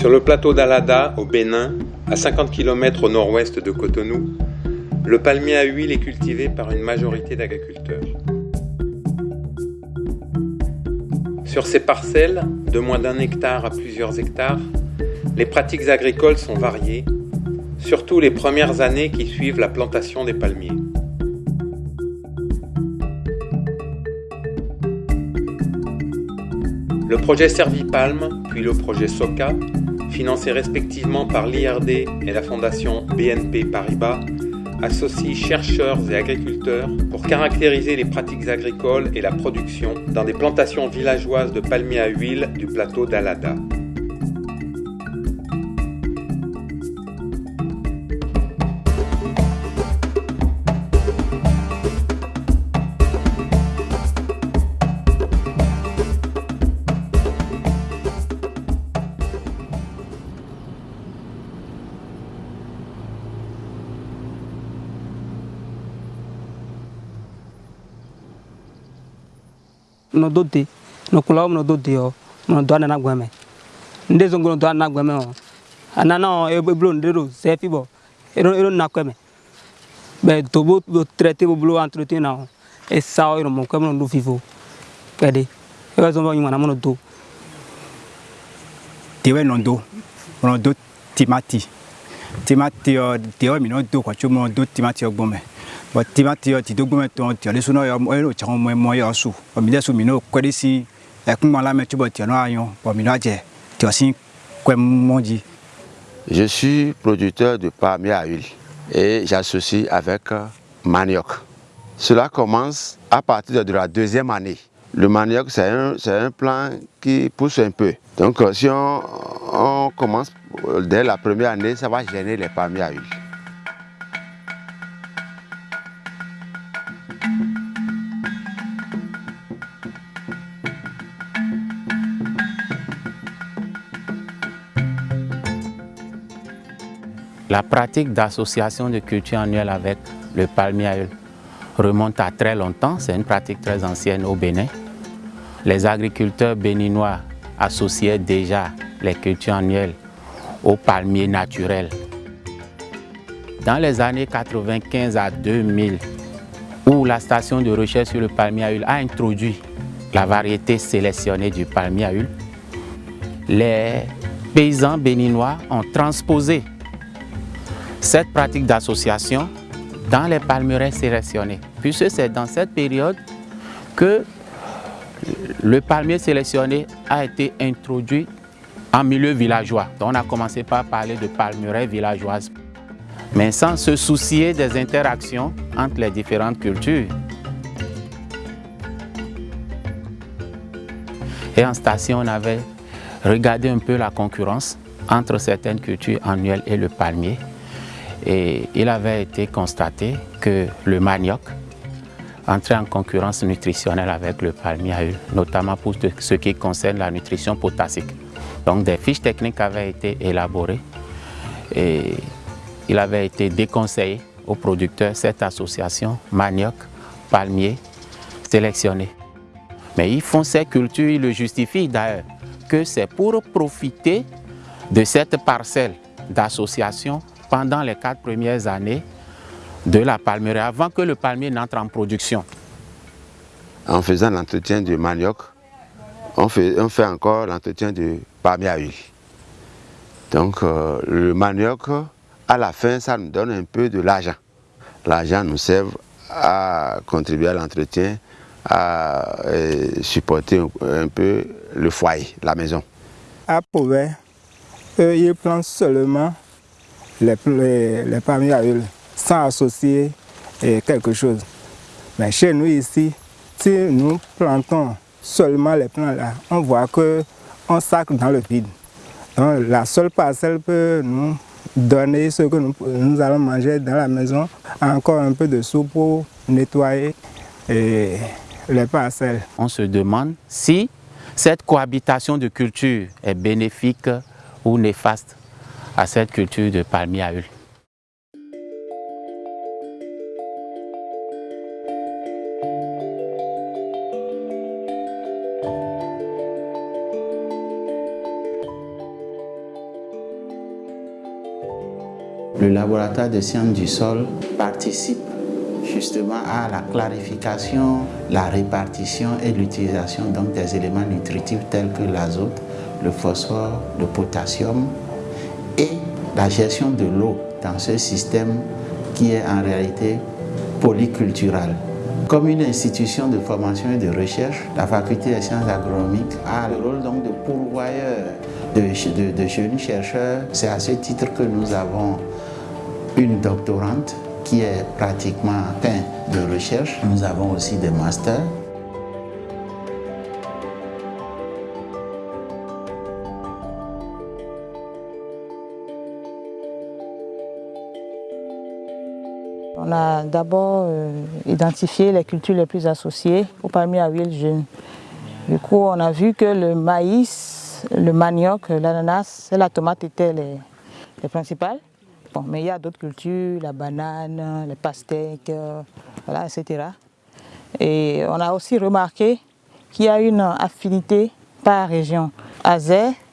Sur le plateau d'Alada, au Bénin, à 50 km au nord-ouest de Cotonou, le palmier à huile est cultivé par une majorité d'agriculteurs. Sur ces parcelles, de moins d'un hectare à plusieurs hectares, les pratiques agricoles sont variées, surtout les premières années qui suivent la plantation des palmiers. Le projet Servipalm, puis le projet SOCA, financés respectivement par l'IRD et la fondation BNP Paribas, associent chercheurs et agriculteurs pour caractériser les pratiques agricoles et la production dans des plantations villageoises de palmiers à huile du plateau d'Alada. No do de no kula no do de o no do na gweme. Nde zo ngono do na gweme o. Anana o e blo ndero se fi bo ero ero na kweme. Be to bo bo traiter bo blo entretien na o e sa o ero mo kweme no do fifo pede e ba zo mo nyuma na mo no do. Tewe no do no do timati. Timati o tewe mi no do kwa chumo do timati o gbome Je suis producteur de palmier à huile et j'associe avec manioc. Cela commence à partir de la deuxième année. Le manioc, c'est un, un plant qui pousse un peu. Donc si on, on commence dès la première année, ça va gêner les palmiers à huile. La pratique d'association de culture annuelle avec le palmier remonte à très longtemps, c'est une pratique très ancienne au Bénin. Les agriculteurs béninois associaient déjà les cultures annuelles au palmier naturel. Dans les années 95 à 2000, où la station de recherche sur le palmier à huile a introduit la variété sélectionnée du palmier à huile, les paysans béninois ont transposé cette pratique d'association dans les palmeraies sélectionnés. Puisque c'est dans cette période que le palmier sélectionné a été introduit en milieu villageois. Donc on a commencé par parler de palmeraie villageoise, mais sans se soucier des interactions entre les différentes cultures. Et en station, on avait regardé un peu la concurrence entre certaines cultures annuelles et le palmier. Et il avait été constaté que le manioc entrait en concurrence nutritionnelle avec le palmier notamment pour ce qui concerne la nutrition potassique. Donc des fiches techniques avaient été élaborées et il avait été déconseillé aux producteurs cette association manioc, palmier sélectionnée. Mais ils font ces cultures, ils le justifient d'ailleurs, que c'est pour profiter de cette parcelle d'association pendant les quatre premières années de la palmeraie, avant que le palmier n'entre en production. En faisant l'entretien du manioc, on fait, on fait encore l'entretien du palmier à huile. Donc euh, le manioc, à la fin, ça nous donne un peu de l'argent. L'argent nous sert à contribuer à l'entretien, à supporter un, un, peu le foyer, la maison. À Pauvet, eux, ils plantent seulement les, les, à huile sans associer eh, quelque chose. Mais chez nous ici, si nous plantons seulement les plants là, on voit qu'on sacre dans le vide. La seule parcelle peut nous donner ce que nous, allons manger dans la maison, encore un peu de soupe pour nettoyer eh, les parcelles. On se demande si cette cohabitation de cultures est bénéfique ou néfaste à cette culture de palmier à huile. Le laboratoire de sciences du sol participe justement à la clarification, la répartition et l'utilisation des éléments nutritifs tels que l'azote, le phosphore, le potassium et la gestion de l'eau dans ce système qui est en réalité polycultural. Comme une institution de formation et de recherche, la faculté des sciences agronomiques a le rôle donc de pourvoyeur de, de jeunes chercheurs. C'est à ce titre que nous avons une doctorante qui est pratiquement fin de recherche. Nous avons aussi des masters. On a d'abord euh, identifié les cultures les plus associées au palmier à huile. Du coup, on a vu que le maïs, le manioc, l'ananas et la tomate étaient les, les principales. Bon, mais il y a d'autres cultures, la banane, les pastèques, euh, etc. Et on a aussi remarqué qu'il y a une affinité par région. À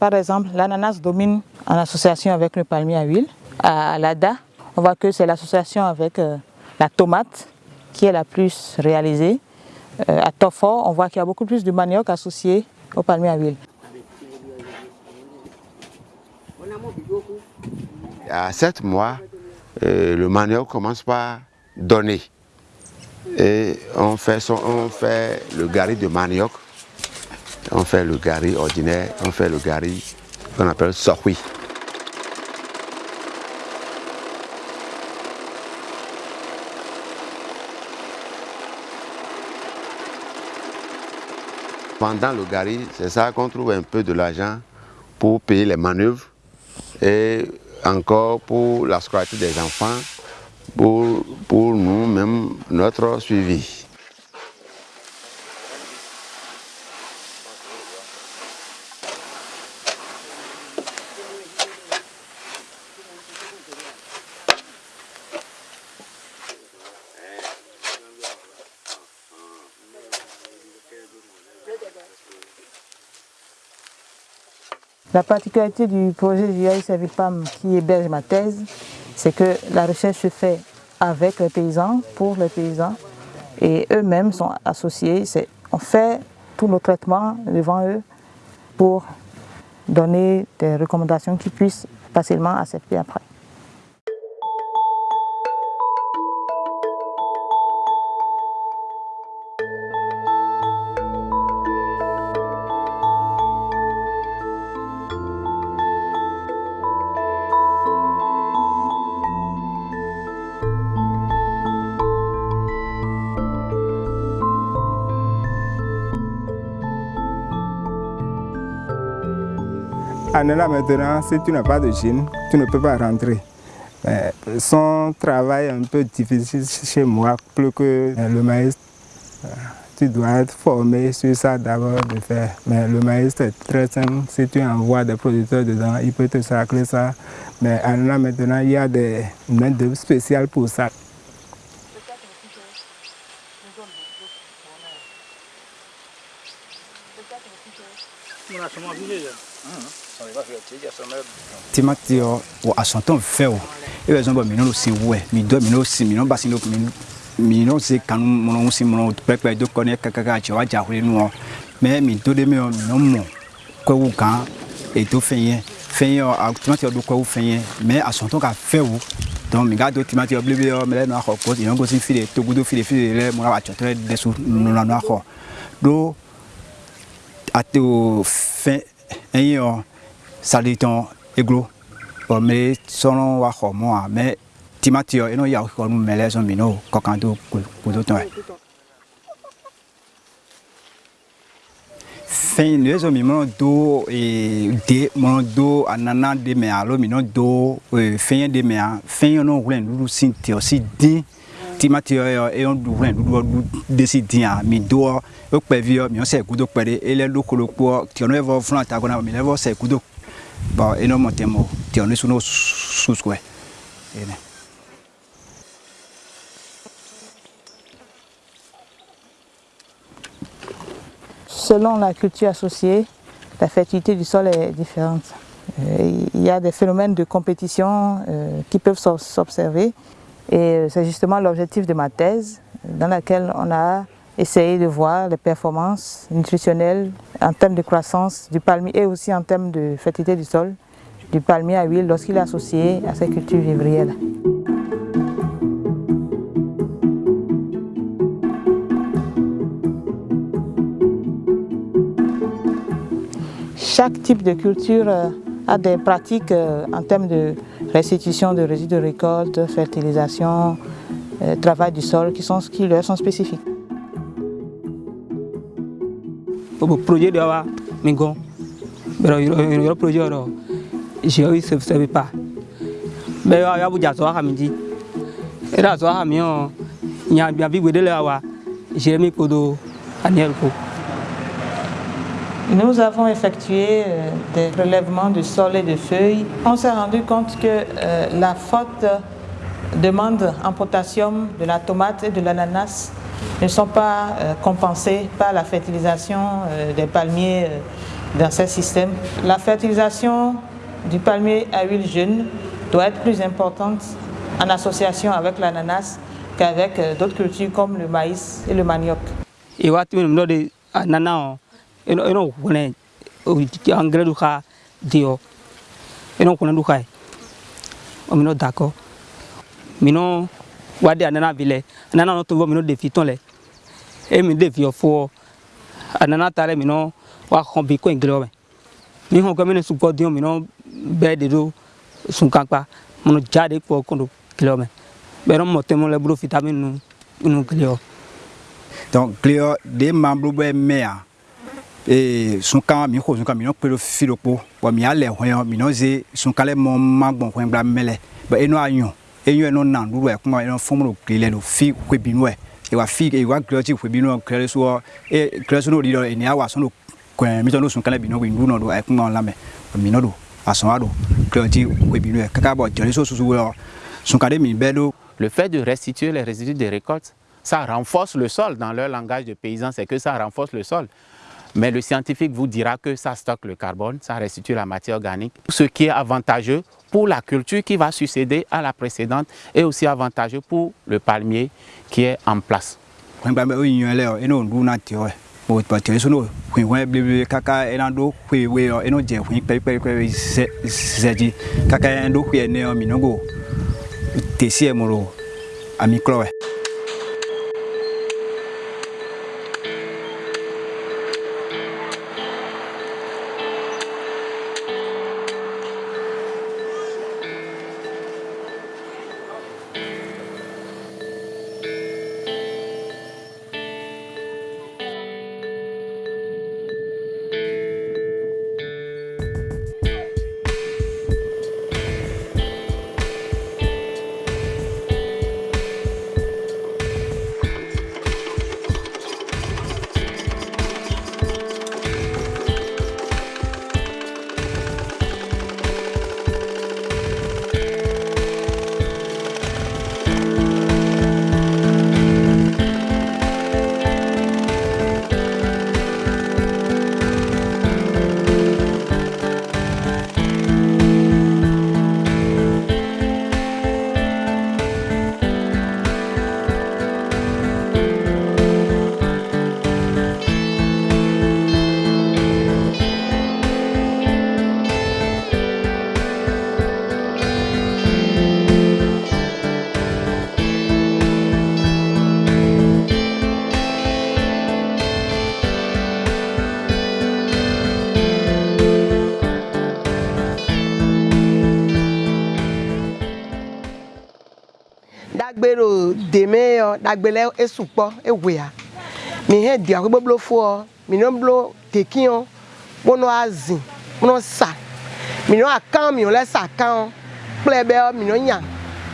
par exemple, l'ananas domine en association avec le palmier à huile. À Lada, on voit que c'est l'association avec euh, la tomate qui est la plus réalisée. Euh, à Tofo, on voit qu'il y a beaucoup plus de manioc associé au palmier à huile. à 7 mois, euh, le manioc commence par donner. Et on fait, on fait le gari de manioc, on fait le gari ordinaire, on fait le gari qu'on appelle sorhui. Pendant le gari, c'est ça qu'on trouve un peu de l'argent pour payer les manœuvres et encore pour la scolarité des enfants, pour, pour nous, même notre suivi. La particularité du projet du Servipam qui héberge ma thèse, c'est que la recherche se fait avec les paysans, pour les paysans, et eux-mêmes sont associés. On fait tous nos traitements devant eux pour donner des recommandations qui puissent facilement accepter après. Là maintenant, si tu n'as pas de jean, tu ne peux pas rentrer. son travail est un peu difficile chez moi, plus que le maïs. Tu dois être formé sur ça d'abord de faire. Mais le maïs c'est très simple. Si tu envoies des producteurs dedans, ils peuvent te sacrer ça. Mais là maintenant, il y a des mains spéciales pour ça. Timati yɔ wɔ asɔntɔn fɛ o. E bɛ zɔn bɔ minɛnw si wɛ mi dɔ minɛnw si minɛnw basi no minɛnw si kanu mɔnɔ si mɔnɔ pɛpɛ do kɔni kaka cɛ wa jahuri nu mɛ mi do de mi yɔ minɛnw mɔ kɔwu kan eto fɛn yɛ fɛn yɛ ɔ timati yɔ do kɔwu fɛn yɛ mɛ asɔntɔn ka fɛ o donc mi ka do timati yɔ bilebe yɔ mɛ lɛ nu axɔ ko yɔ gosi fi de togudo fi de fi de lɛ o fɛn ɛyin yɔ salitɔn eglo bɔn mɛ sɔrɔ wa xɔ mɔ a mɛ timati eno yawu xɔ nu mɛ lɛ sɔn mi n'o kɔkan to kodo tɔn yɛ. fɛn mi mɔnɔ do de mɔnɔ do anana de mɛ alo mi n'o do fɛn de mɛ a fɛn yɛ n'o wulɛ nudu si tiɔ si din timati yɔ yɔ eyɔ du wulɛ nudu du desi din a mi do o kpɛ vi yɔ mi yɔ sɛ kudo kpɛ de elɛ do kolo kpɔ tiɔ n'o yɛ fɔ fúnra ta kɔnɔ mi lɛ fɔ sɛ Selon la culture associée, la fertilité du sol est différente. il y a des phénomènes de compétition qui peuvent s'observer. Et c'est justement l'objectif de ma thèse dans laquelle on a essayé de voir les performances nutritionnelles en termes de croissance du palmier et aussi en termes de fertilité du sol du palmier à huile lorsqu'il est associé à ces cultures vivrières. Chaque type de culture a des pratiques en termes de restitution de résidus de récolte, fertilisation, travail du sol qui, sont, qui leur sont spécifiques. Projet de wa mingo pero yo projet ro je oui se se pas be ya ya buja so ha mi di era so ha mi o nya bia bi gbede le wa je mi podo aniel ko Nous avons effectué euh, des prélèvements de sol et de feuilles. On s'est rendu compte que euh, la forte demande en potassium de la tomate et de l'ananas ne sont pas euh, compensés par la fertilisation euh, des palmiers euh, dans ces systèmes. La fertilisation du palmier à huile jeune doit être plus importante en association avec l'ananas qu'avec d'autres cultures comme le maïs et le manioc. Et wat mi no de nana eno eno kone engrais du ka dio eno kone du kai o mi no dako mi no wade anana vile anana no tumbo mi no defi ton le e mi defi ofo anana tare mi no wa khon bi ko engrais o mi hon ko mi ne supo dio mi no be de do sun kanpa mo no jade ko ko do kilo me be no mo temo le bro vitamin nu nu kilo donc cléo de membres be mea e sunka mi ko sunka mi no pelo filo po wa mi ale hon mi no ze sunka le mo magbon hon bla mele ba eno ayon eyo eno na ndu e kuma eno fomo kile no fi kwe binu e e wa fi e wa groti kwe binu kle so e kle so no di do e ni awa so no kwen mi to no sunka le binu ndu no do e kuma la me mi no do ason ado groti kwe binu e kaka bo jere so susu wo sunka de mi be do Le fait de restituer les résidus de récolte, ça renforce le sol. Dans leur langage de paysan, c'est que ça renforce le sol. Mais le scientifique vous dira que ça stocke le carbone, ça restitue la matière organique, ce qui est avantageux pour la culture qui va succéder à la précédente et aussi avantageux pour le palmier qui est en place. Deme yɔ dagbele esukpɔ ewea. Mi hɛ di akɔ gbogbo fo mi no blo teki yɔ kpono azi kpono sa. Mi no akan mi lɛ sa kan kple bɛ mi no nya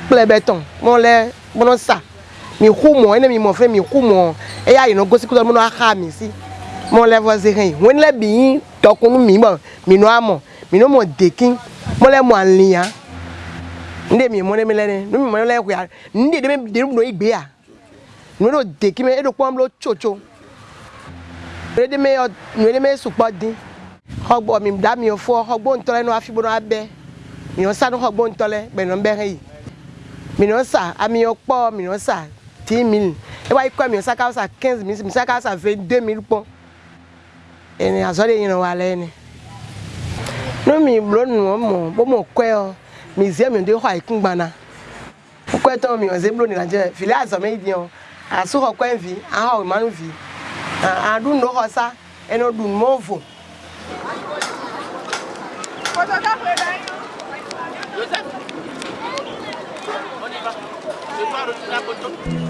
kple bɛ tɔn mo lɛ kpono sa. Mi hu mɔ ene mi mɔ fɛ mi hu mɔ eya yi no gosi kutɔ mo no axa mi si. Mo lɛ fɔ se hɛn wɔn lɛ bi tɔkunu mi bɔ mi no amɔ mi no mɔ deki mo lɛ mɔ alia nde mi mo ne mi lɛ ne nu mi mo lɛ kuya nde de mi de mi no igbe ya. Nu no de ki me edo pɔm lo tsotso nu de me yɔ nu de me sukpɔ din. Xɔgbɔ mi da mi fɔ xɔgbɔ ŋutɔ lɛ no afi bo no abɛ mi no sa no xɔgbɔ ŋutɔ lɛ gbɛnɔ bɛ hɛ yi mi no sa ami yɔ kpɔ mi no sa dix mille e wa yi kɔ mi no sa ka sa quinze mille mi sa ka sa vingt deux mille kpɔ ene azɔ de yin wa lɛ ne no mi blo nu mo bo mo museum nde hɔ a ekungbana wokɔtɔn mi ɔnze blo nira nkyɛn fili azɔmi diɛ o aso hɔ kɔn vi aha ɔmanu vi a adu no hɔ sa ɛna ɔdu no vo. Joseph, on y va. Je pars de la photo.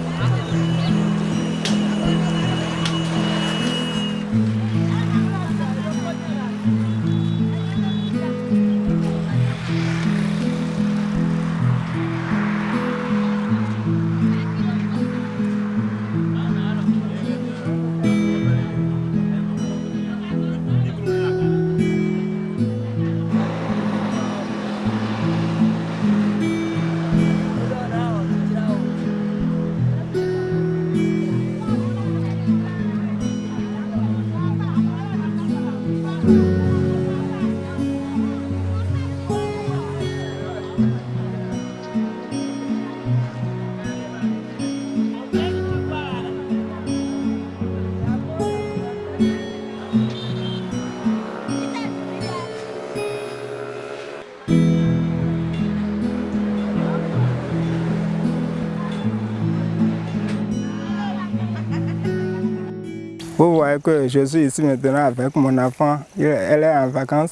Vous voyez que je suis ici maintenant avec mon enfant. Elle est en vacances.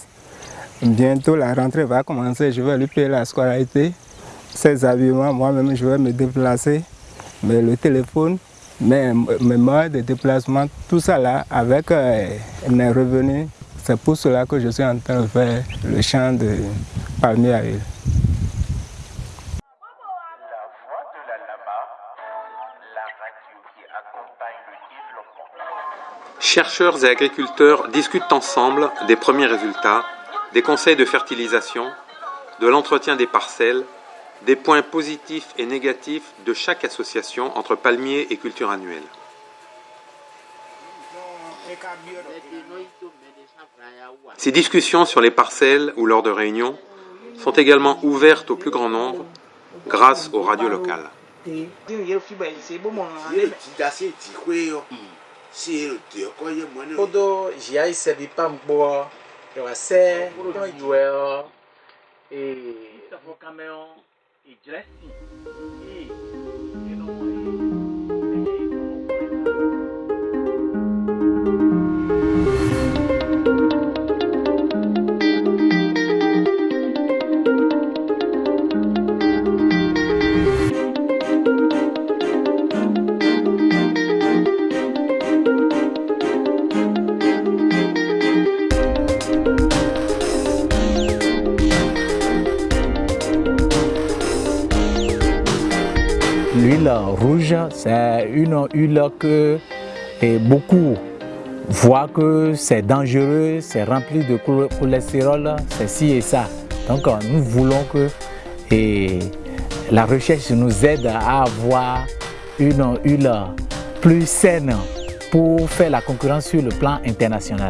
Bientôt la rentrée va commencer. Je vais lui payer la scolarité, ses habillements. Moi-même, je vais me déplacer. Mais le téléphone, mes, mes moyens de déplacement, tout ça là, avec euh, mes revenus, c'est pour cela que je suis en train de faire le champ de palmier à. Chercheurs et agriculteurs discutent ensemble des premiers résultats, des conseils de fertilisation, de l'entretien des parcelles, des points positifs et négatifs de chaque association entre palmiers et culture annuelle. Ces discussions sur les parcelles ou lors de réunions sont également ouvertes au plus grand nombre grâce aux radios locales. te din ye fi bai se bo mo ye ti da ti kwe yo se ro te ko ye mo ne odo ji ai se bi pam bo yo wa se to yu e o L'huile rouge, c'est une huile que beaucoup voient que c'est dangereux, c'est rempli de chol- cholestérol, c'est ci et ça. Donc euh, nous voulons que la recherche nous aide à avoir une huile plus saine pour faire la concurrence sur le plan international.